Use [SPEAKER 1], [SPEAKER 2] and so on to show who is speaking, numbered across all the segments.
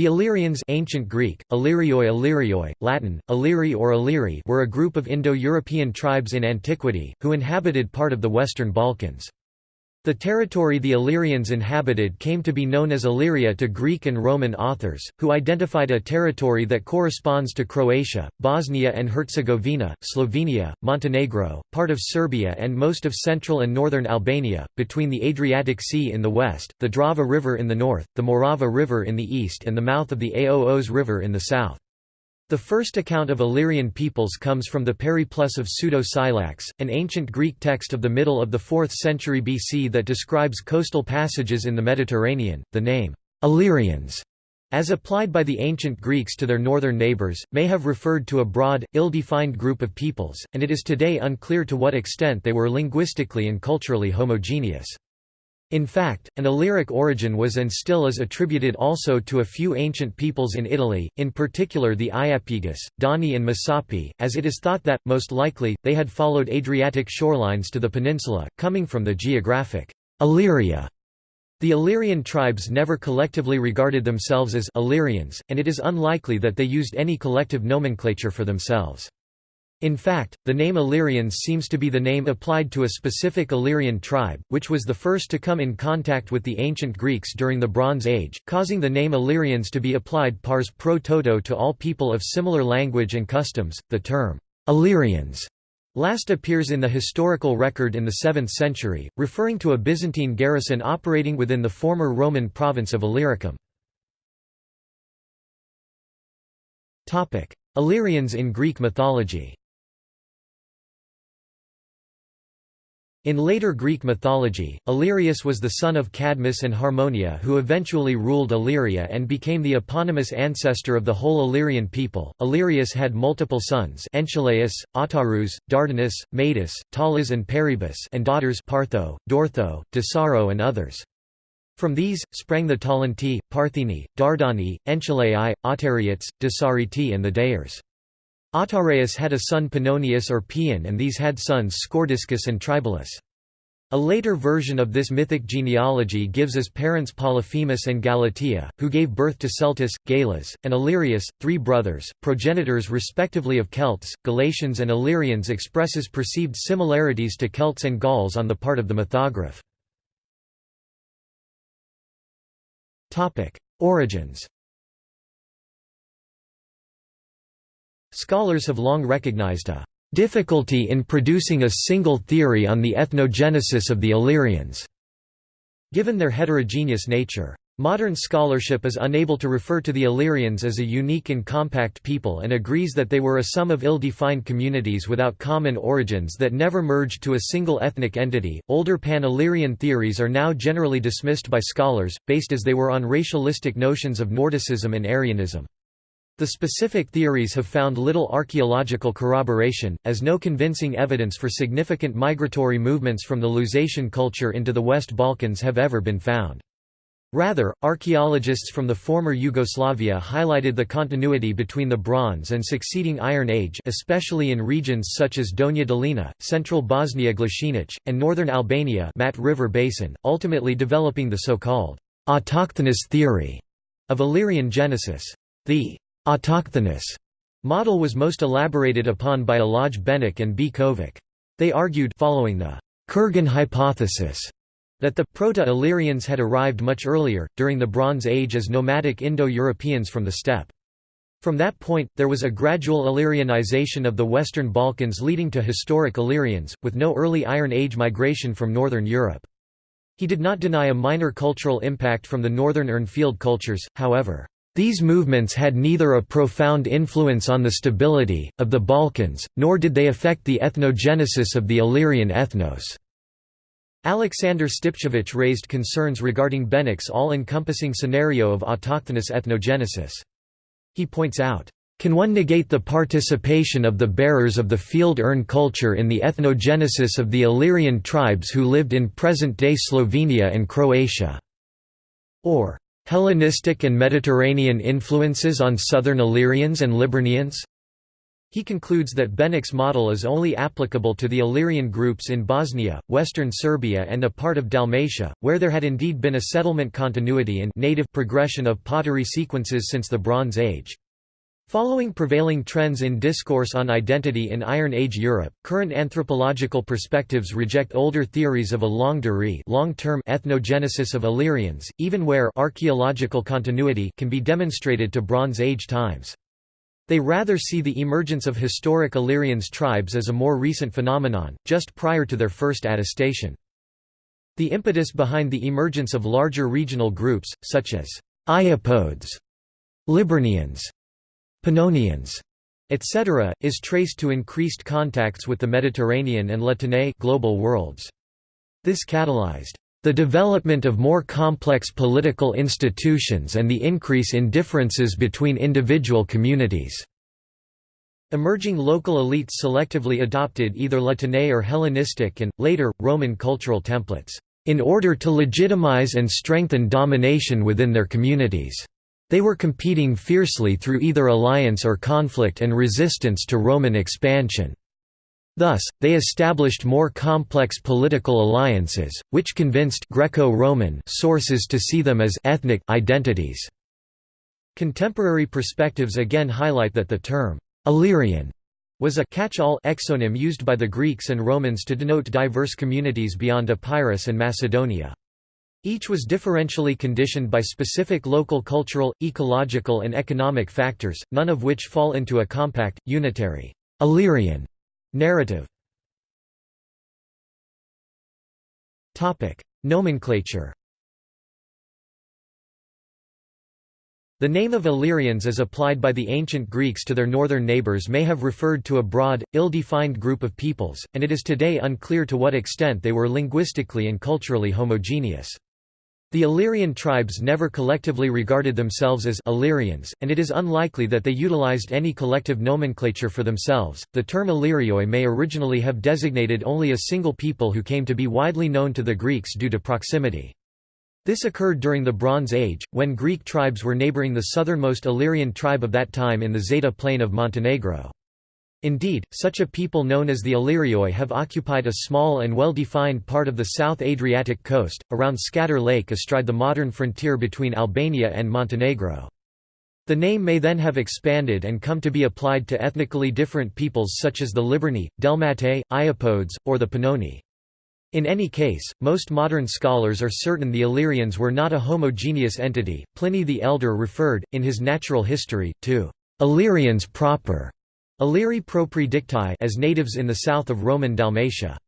[SPEAKER 1] The Illyrians ancient Greek, Illyrioi Illyrioi, Latin, Illyri or Illyri were a group of Indo-European tribes in antiquity, who inhabited part of the Western Balkans. The territory the Illyrians inhabited came to be known as Illyria to Greek and Roman authors, who identified a territory that corresponds to Croatia, Bosnia and Herzegovina, Slovenia, Montenegro, part of Serbia and most of central and northern Albania, between the Adriatic Sea in the west, the Drava River in the north, the Morava River in the east and the mouth of the Aoos River in the south. The first account of Illyrian peoples comes from the Periplus of Pseudo-Scylax, an ancient Greek text of the middle of the 4th century BC that describes coastal passages in the Mediterranean. The name, Illyrians, as applied by the ancient Greeks to their northern neighbours, may have referred to a broad, ill-defined group of peoples, and it is today unclear to what extent they were linguistically and culturally homogeneous. In fact, an Illyric origin was and still is attributed also to a few ancient peoples in Italy, in particular the Iapyges, Dani and Messapi, as it is thought that, most likely, they had followed Adriatic shorelines to the peninsula, coming from the geographic Illyria. The Illyrian tribes never collectively regarded themselves as Illyrians, and it is unlikely that they used any collective nomenclature for themselves. In fact, the name Illyrians seems to be the name applied to a specific Illyrian tribe, which was the first to come in contact with the ancient Greeks during the Bronze Age, causing the name Illyrians to be applied pars pro toto to all people of similar language and customs. The term Illyrians last appears in the historical record in the 7th century, referring to a Byzantine garrison operating within the former Roman province of Illyricum. Illyrians in Greek mythology In later Greek mythology, Illyrius was the son of Cadmus and Harmonia who eventually ruled Illyria and became the eponymous ancestor of the whole Illyrian people. Illyrius had multiple sons Enchelaus, Autarus, Dardanus, Metis, Talas and Peribus and daughters Partho, Dortho, Dasaro and others. From these, sprang the Talanti, Partheni, Dardani, Enchelai, Autariates, Dasariti and the Daors. Autareus had a son Pannonius or Paeon and these had sons Scordiscus and Tribalus. A later version of this mythic genealogy gives as parents Polyphemus and Galatea, who gave birth to Celtus, Galas, and Illyrius, three brothers, progenitors respectively of Celts, Galatians and Illyrians expresses perceived similarities to Celts and Gauls on the part of the mythograph. Origins Scholars have long recognized a difficulty in producing a single theory on the ethnogenesis of the Illyrians, given their heterogeneous nature. Modern scholarship is unable to refer to the Illyrians as a unique and compact people and agrees that they were a sum of ill-defined communities without common origins that never merged to a single ethnic entity. Older pan-Illyrian theories are now generally dismissed by scholars, based as they were on racialistic notions of Nordicism and Aryanism. The specific theories have found little archaeological corroboration, as no convincing evidence for significant migratory movements from the Lusatian culture into the West Balkans have ever been found. Rather, archaeologists from the former Yugoslavia highlighted the continuity between the Bronze and succeeding Iron Age especially in regions such as Donja Dolina, central Bosnia Glasinac, and northern Albania Mat River Basin, ultimately developing the so-called autochthonous theory of Illyrian genesis. The autochthonous model was most elaborated upon by Alaj Benac and B. They argued following the Kurgan hypothesis that the Proto-Illyrians had arrived much earlier, during the Bronze Age as nomadic Indo-Europeans from the steppe. From that point, there was a gradual Illyrianization of the Western Balkans leading to historic Illyrians, with no early Iron Age migration from Northern Europe. He did not deny a minor cultural impact from the northern Urnfield cultures, however. These movements had neither a profound influence on the stability, of the Balkans, nor did they affect the ethnogenesis of the Illyrian ethnos. Alexander Stipčević raised concerns regarding Benac's all-encompassing scenario of autochthonous ethnogenesis. He points out, "...can one negate the participation of the bearers of the field urn culture in the ethnogenesis of the Illyrian tribes who lived in present-day Slovenia and Croatia?" or Hellenistic and Mediterranean influences on southern Illyrians and Liburnians? He concludes that Benac's model is only applicable to the Illyrian groups in Bosnia, western Serbia and a part of Dalmatia, where there had indeed been a settlement continuity and native progression of pottery sequences since the Bronze Age. Following prevailing trends in discourse on identity in Iron Age Europe, current anthropological perspectives reject older theories of a durée long-term ethnogenesis of Illyrians, even where archaeological continuity can be demonstrated to Bronze Age times. They rather see the emergence of historic Illyrians tribes as a more recent phenomenon, just prior to their first attestation. The impetus behind the emergence of larger regional groups, such as Iapodes, Liburnians, Pannonians, etc., is traced to increased contacts with the Mediterranean and Latène global worlds. This catalyzed the development of more complex political institutions and the increase in differences between individual communities. Emerging local elites selectively adopted either Latène or Hellenistic and, later, Roman cultural templates, in order to legitimize and strengthen domination within their communities. They were competing fiercely through either alliance or conflict and resistance to Roman expansion. Thus, they established more complex political alliances, which convinced Greco-Roman sources to see them as ethnic identities. Contemporary perspectives again highlight that the term Illyrian was a catch-all exonym used by the Greeks and Romans to denote diverse communities beyond Epirus and Macedonia. Each was differentially conditioned by specific local cultural, ecological and economic factors, none of which fall into a compact, unitary Illyrian Narrative Nomenclature The name of Illyrians as applied by the ancient Greeks to their northern neighbours may have referred to a broad, ill-defined group of peoples, and it is today unclear to what extent they were linguistically and culturally homogeneous. The Illyrian tribes never collectively regarded themselves as Illyrians, and it is unlikely that they utilized any collective nomenclature for themselves. The term Illyrioi may originally have designated only a single people who came to be widely known to the Greeks due to proximity. This occurred during the Bronze Age, when Greek tribes were neighboring the southernmost Illyrian tribe of that time in the Zeta plain of Montenegro. Indeed, such a people known as the Illyrioi have occupied a small and well-defined part of the South Adriatic coast, around Skadar Lake astride the modern frontier between Albania and Montenegro. The name may then have expanded and come to be applied to ethnically different peoples such as the Liburni, Delmatae, Iapodes, or the Pannoni. In any case, most modern scholars are certain the Illyrians were not a homogeneous entity. Pliny the Elder referred, in his Natural History, to Illyrians proper Illyri propri dictae as natives in the south of Roman Dalmatia.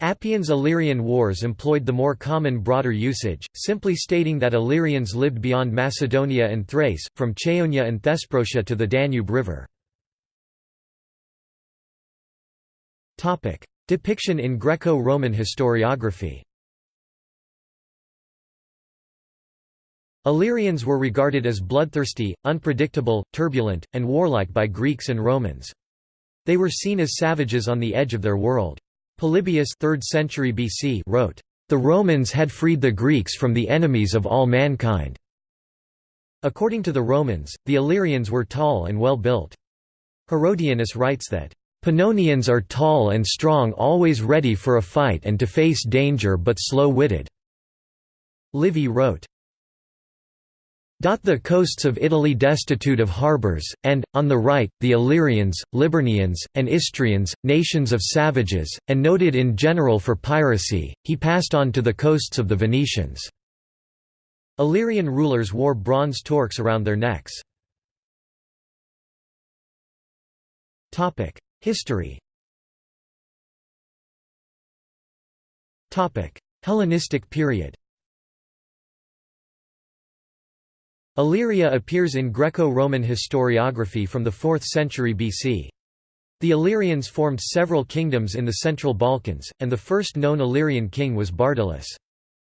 [SPEAKER 1] Appian's Illyrian Wars employed the more common broader usage, simply stating that Illyrians lived beyond Macedonia and Thrace, from Chaonia and Thesprotia to the Danube River. Depiction in Greco-Roman historiography Illyrians were regarded as bloodthirsty, unpredictable, turbulent, and warlike by Greeks and Romans. They were seen as savages on the edge of their world. Polybius 3rd century BC wrote, "...the Romans had freed the Greeks from the enemies of all mankind." According to the Romans, the Illyrians were tall and well built. Herodianus writes that, "...Pannonians are tall and strong always ready for a fight and to face danger but slow-witted." Livy wrote, the coasts of Italy destitute of harbours, and, on the right, the Illyrians, Liburnians, and Istrians, nations of savages, and noted in general for piracy, he passed on to the coasts of the Venetians. Illyrian rulers wore bronze torques around their necks. History Hellenistic period Illyria appears in Greco-Roman historiography from the 4th century BC. The Illyrians formed several kingdoms in the Central Balkans, and the first known Illyrian king was Bardylis.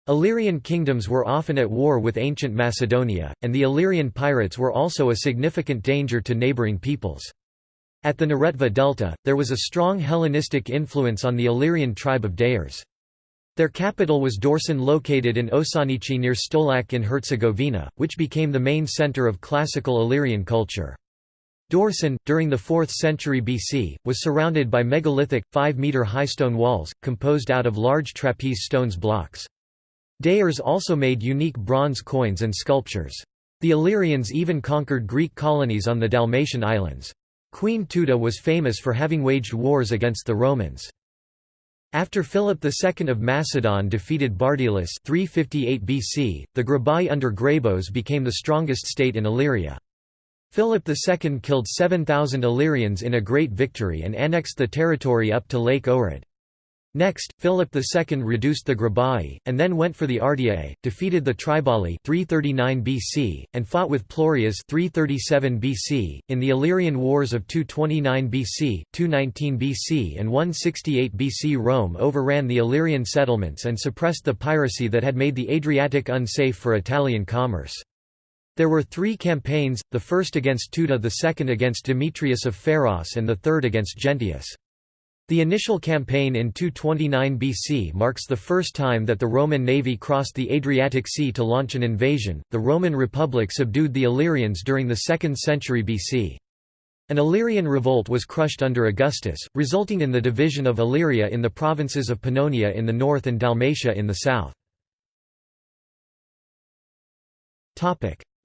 [SPEAKER 1] Illyrian kingdoms were often at war with ancient Macedonia, and the Illyrian pirates were also a significant danger to neighbouring peoples. At the Neretva Delta, there was a strong Hellenistic influence on the Illyrian tribe of Daors. Their capital was Daorson located in Ošanići near Stolac in Herzegovina, which became the main center of classical Illyrian culture. Daorson, during the 4th century BC, was surrounded by megalithic, 5-metre-high stone walls, composed out of large trapeze stones blocks. Daors also made unique bronze coins and sculptures. The Illyrians even conquered Greek colonies on the Dalmatian islands. Queen Teuta was famous for having waged wars against the Romans. After Philip II of Macedon defeated Bardylis 358 BC, the Grabai under Grabos became the strongest state in Illyria. Philip II killed 7,000 Illyrians in a great victory and annexed the territory up to Lake Ohrid. Next, Philip II reduced the Grabai, and then went for the Ardiaei, defeated the Triballi 339 BC, and fought with Pleurias 337 BC. In the Illyrian Wars of 229 BC, 219 BC and 168 BC Rome overran the Illyrian settlements and suppressed the piracy that had made the Adriatic unsafe for Italian commerce. There were three campaigns, the first against Teuta the second against Demetrius of Pharos and the third against Gentius. The initial campaign in 229 BC marks the first time that the Roman navy crossed the Adriatic Sea to launch an invasion. The Roman Republic subdued the Illyrians during the 2nd century BC. An Illyrian revolt was crushed under Augustus, resulting in the division of Illyria in the provinces of Pannonia in the north and Dalmatia in the south.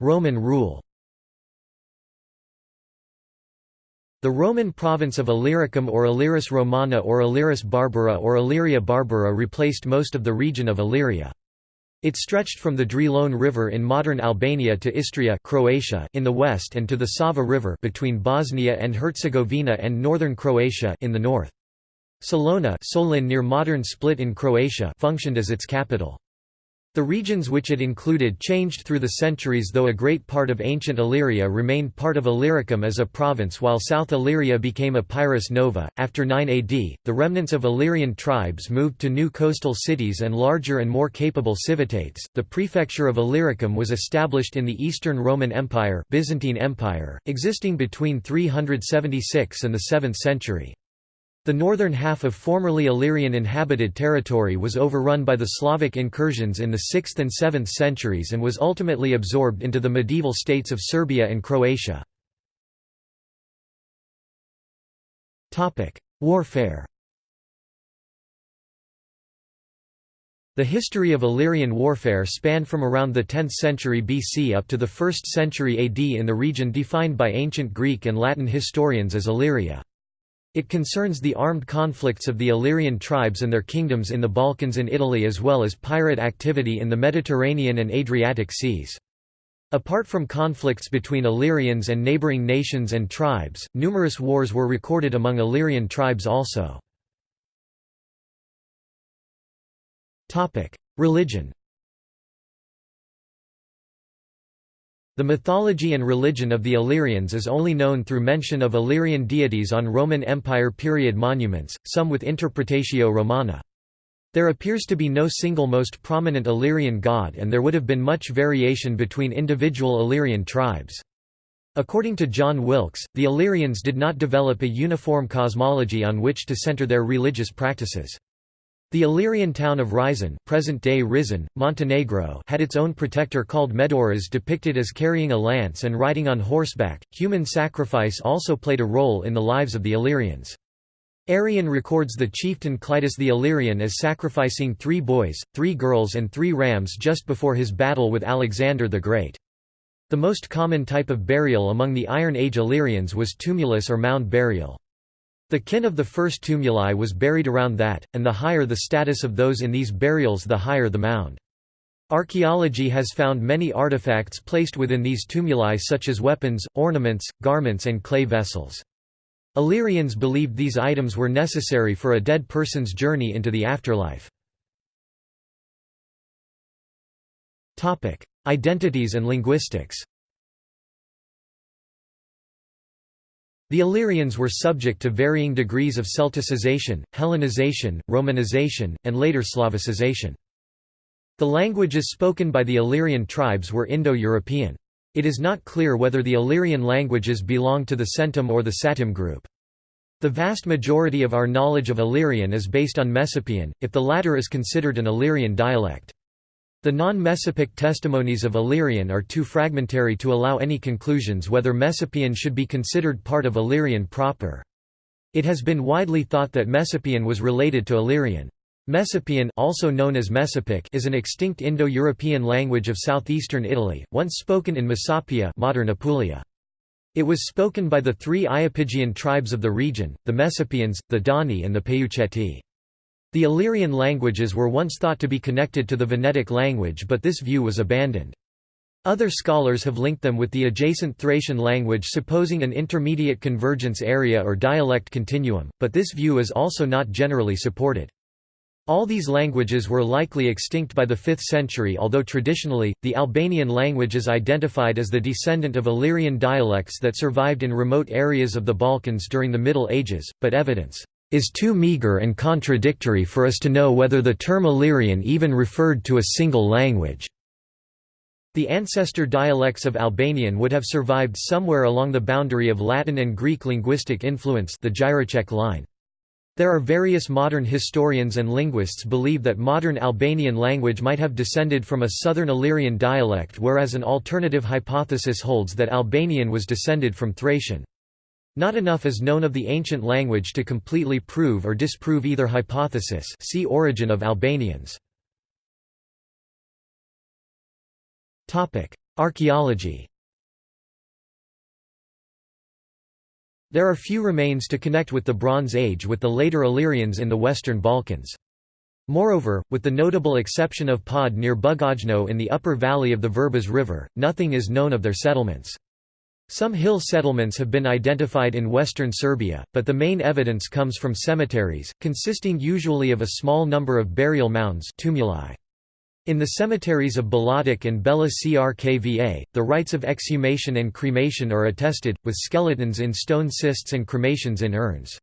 [SPEAKER 1] Roman rule The Roman province of Illyricum or Illyris Romana or Illyris Barbara or Illyria Barbara replaced most of the region of Illyria. It stretched from the Drilon River in modern Albania to Istria Croatia in the west and to the Sava River between Bosnia and Herzegovina and northern Croatia in the north. Salona Solin near modern Split in Croatia functioned as its capital. The regions which it included changed through the centuries though a great part of ancient Illyria remained part of Illyricum as a province while South Illyria became Epirus Nova. After 9 AD, the remnants of Illyrian tribes moved to new coastal cities and larger and more capable civitates. The prefecture of Illyricum was established in the Eastern Roman Empire, Byzantine Empire, existing between 376 and the 7th century. The northern half of formerly Illyrian inhabited territory was overrun by the Slavic incursions in the 6th and 7th centuries and was ultimately absorbed into the medieval states of Serbia and Croatia. Warfare The history of Illyrian warfare spanned from around the 10th century BC up to the 1st century AD in the region defined by ancient Greek and Latin historians as Illyria. It concerns the armed conflicts of the Illyrian tribes and their kingdoms in the Balkans and Italy as well as pirate activity in the Mediterranean and Adriatic seas. Apart from conflicts between Illyrians and neighboring nations and tribes, numerous wars were recorded among Illyrian tribes also. Religion The mythology and religion of the Illyrians is only known through mention of Illyrian deities on Roman Empire period monuments, some with Interpretatio Romana. There appears to be no single most prominent Illyrian god and there would have been much variation between individual Illyrian tribes. According to John Wilkes, the Illyrians did not develop a uniform cosmology on which to center their religious practices. The Illyrian town of Rizon, present-day Risan, Montenegro, had its own protector called Medaurus depicted as carrying a lance and riding on horseback. Human sacrifice also played a role in the lives of the Illyrians. Arrian records the chieftain Clitus the Illyrian as sacrificing three boys, three girls and three rams just before his battle with Alexander the Great. The most common type of burial among the Iron Age Illyrians was tumulus or mound burial. The kin of the first tumuli was buried around that, and the higher the status of those in these burials the higher the mound. Archaeology has found many artifacts placed within these tumuli such as weapons, ornaments, garments and clay vessels. Illyrians believed these items were necessary for a dead person's journey into the afterlife. Identities and linguistics The Illyrians were subject to varying degrees of Celticization, Hellenization, Romanization, and later Slavicization. The languages spoken by the Illyrian tribes were Indo-European. It is not clear whether the Illyrian languages belong to the Centum or the Satem group. The vast majority of our knowledge of Illyrian is based on Messapian, if the latter is considered an Illyrian dialect. The non-Messapic testimonies of Illyrian are too fragmentary to allow any conclusions whether Messapian should be considered part of Illyrian proper. It has been widely thought that Messapian was related to Illyrian. Messapian also known as Mesopic is an extinct Indo-European language of southeastern Italy, once spoken in Messapia modern Apulia. It was spoken by the three Iapygian tribes of the region, the Messapians, the Dani and the Peuceti. The Illyrian languages were once thought to be connected to the Venetic language but this view was abandoned. Other scholars have linked them with the adjacent Thracian language supposing an intermediate convergence area or dialect continuum, but this view is also not generally supported. All these languages were likely extinct by the 5th century although traditionally, the Albanian language is identified as the descendant of Illyrian dialects that survived in remote areas of the Balkans during the Middle Ages, but evidence is too meager and contradictory for us to know whether the term Illyrian even referred to a single language. The ancestor dialects of Albanian would have survived somewhere along the boundary of Latin and Greek linguistic influence the Jireček line. There are various modern historians and linguists believe that modern Albanian language might have descended from a southern Illyrian dialect whereas an alternative hypothesis holds that Albanian was descended from Thracian. Not enough is known of the ancient language to completely prove or disprove either hypothesis see Origin of Albanians. Archaeology There are few remains to connect with the Bronze Age with the later Illyrians in the Western Balkans. Moreover, with the notable exception of Pod near Bugojno in the upper valley of the Vrbas River, nothing is known of their settlements. Some hill settlements have been identified in western Serbia, but the main evidence comes from cemeteries, consisting usually of a small number of burial mounds tumuli. In the cemeteries of Belotić and Bela Crkva, the rites of exhumation and cremation are attested, with skeletons in stone cists and cremations in urns.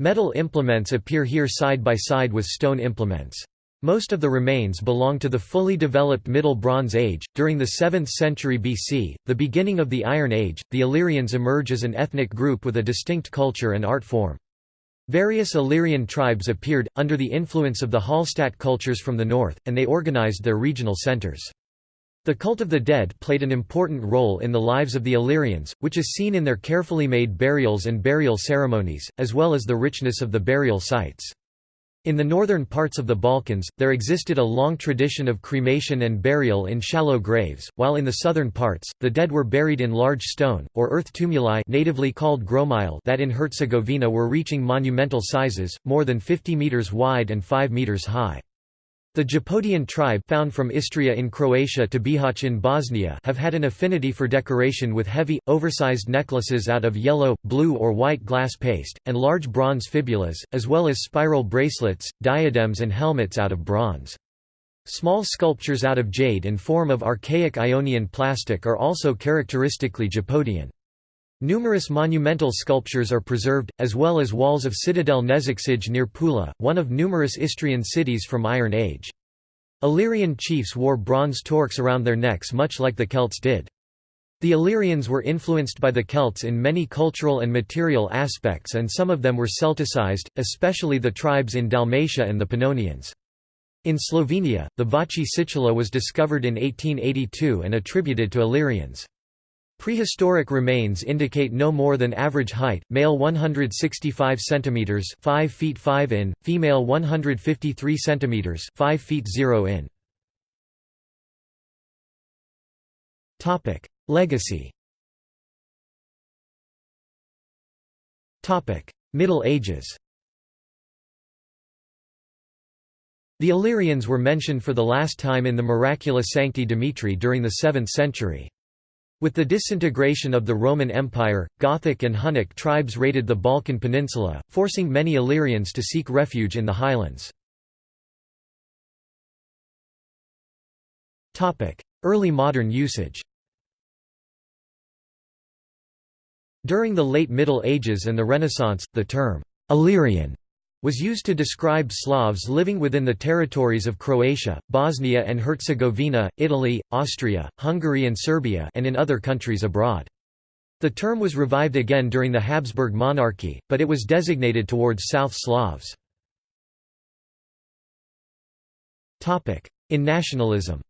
[SPEAKER 1] Metal implements appear here side by side with stone implements. Most of the remains belong to the fully developed Middle Bronze Age. During the 7th century BC, the beginning of the Iron Age, the Illyrians emerge as an ethnic group with a distinct culture and art form. Various Illyrian tribes appeared, under the influence of the Hallstatt cultures from the north, and they organized their regional centers. The cult of the dead played an important role in the lives of the Illyrians, which is seen in their carefully made burials and burial ceremonies, as well as the richness of the burial sites. In the northern parts of the Balkans, there existed a long tradition of cremation and burial in shallow graves, while in the southern parts, the dead were buried in large stone, or earth tumuli natively called gromile that in Herzegovina were reaching monumental sizes, more than 50 metres wide and 5 metres high. The Japodian tribe found from Istria in Croatia to Bihać in Bosnia have had an affinity for decoration with heavy, oversized necklaces out of yellow, blue or white glass paste, and large bronze fibulas, as well as spiral bracelets, diadems and helmets out of bronze. Small sculptures out of jade in form of archaic Ionian plastic are also characteristically Japodian. Numerous monumental sculptures are preserved, as well as walls of citadel Nezakcij near Pula, one of numerous Istrian cities from Iron Age. Illyrian chiefs wore bronze torques around their necks much like the Celts did. The Illyrians were influenced by the Celts in many cultural and material aspects and some of them were Celticized, especially the tribes in Dalmatia and the Pannonians. In Slovenia, the Vače situla was discovered in 1882 and attributed to Illyrians. Prehistoric remains indicate no more than average height, male 165 cm 5 feet 5 in, female 153 cm 5 feet 0 in. Legacy Middle Ages The Illyrians were mentioned for the last time in the Miracula Sancti Dimitri during the 7th century. With the disintegration of the Roman Empire, Gothic and Hunnic tribes raided the Balkan Peninsula, forcing many Illyrians to seek refuge in the highlands. Early modern usage During the late Middle Ages and the Renaissance, the term «Illyrian» was used to describe Slavs living within the territories of Croatia, Bosnia and Herzegovina, Italy, Austria, Hungary and Serbia and in other countries abroad. The term was revived again during the Habsburg monarchy, but it was designated towards South Slavs. In nationalism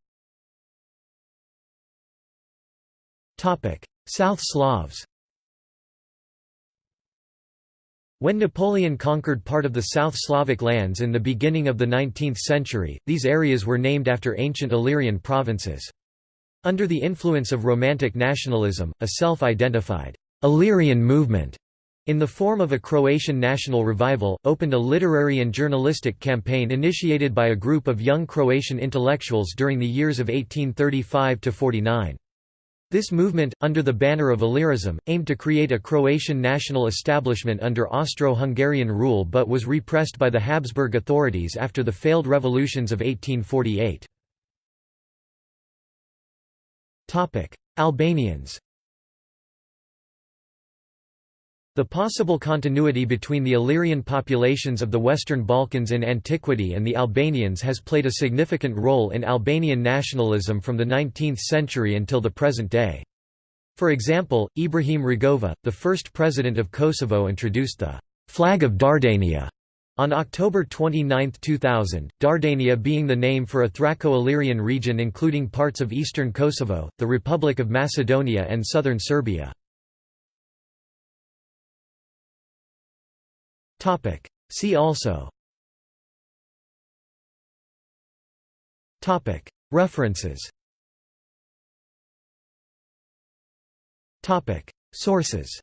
[SPEAKER 1] South Slavs When Napoleon conquered part of the South Slavic lands in the beginning of the 19th century, these areas were named after ancient Illyrian provinces. Under the influence of Romantic nationalism, a self-identified Illyrian movement in the form of a Croatian national revival, opened a literary and journalistic campaign initiated by a group of young Croatian intellectuals during the years of 1835–49. This movement, under the banner of Illyrism, aimed to create a Croatian national establishment under Austro-Hungarian rule but was repressed by the Habsburg authorities after the failed revolutions of 1848. Albanians The possible continuity between the Illyrian populations of the Western Balkans in antiquity and the Albanians has played a significant role in Albanian nationalism from the 19th century until the present day. For example, Ibrahim Rugova, the first president of Kosovo introduced the «flag of Dardania» on October 29, 2000, Dardania being the name for a Thraco-Illyrian region including parts of eastern Kosovo, the Republic of Macedonia and southern Serbia. Topic. See also Topic. References Topic. Sources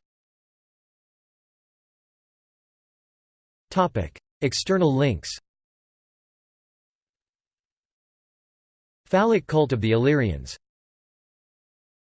[SPEAKER 1] Topic. External links Phallic cult of the Illyrians